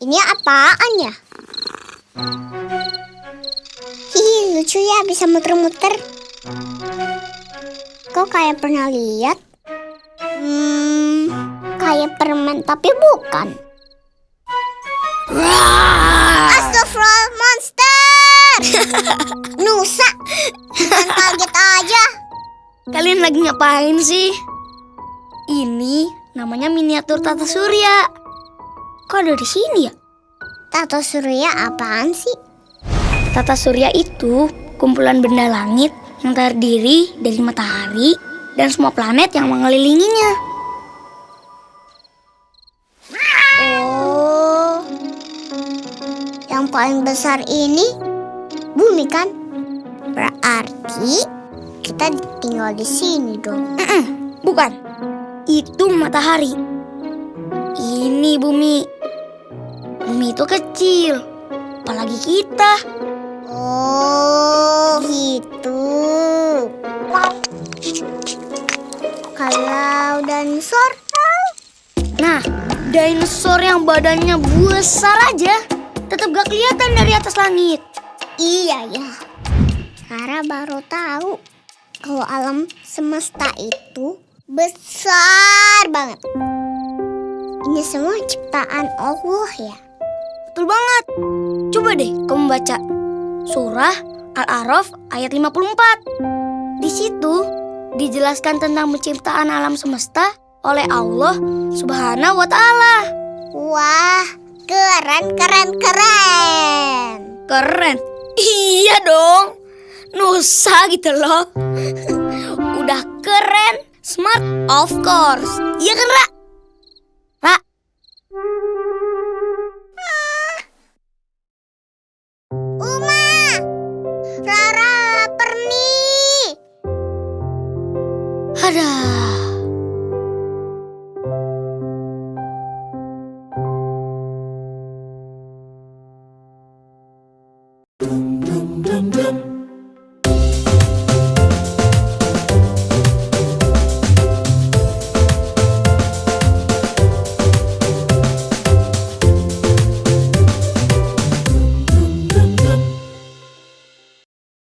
Ini apaan ya? Hihi, lucu ya bisa muter-muter. Kok kayak pernah lihat? Hmm, kayak permen tapi bukan. Astagfirullah, monster! Nusa, bukan kaget aja. Kalian lagi ngapain sih? Ini namanya miniatur tata surya. Kok ada di sini ya? Tato surya apaan sih? Tata surya itu kumpulan benda langit yang terdiri dari matahari dan semua planet yang mengelilinginya. Oh, yang paling besar ini bumi kan? Berarti kita tinggal di sini dong. Bukan, itu matahari. Ini bumi. Bumi itu kecil, apalagi kita. Oh, gitu. Kalau dinosaur, Nah, dinosaur yang badannya besar aja tetap gak kelihatan dari atas langit. iya ya. Kara baru tahu kalau alam semesta itu besar banget. Ini semua ciptaan Allah ya. Betul banget. Coba deh kamu baca surah Al-A'raf ayat 54. Di situ dijelaskan tentang penciptaan alam semesta oleh Allah Subhanahu wa taala. Wah, keren, keren, keren. Keren. Iya dong. Nusa gitu loh. Udah keren, smart of course. Iya kan, Ra? ほ。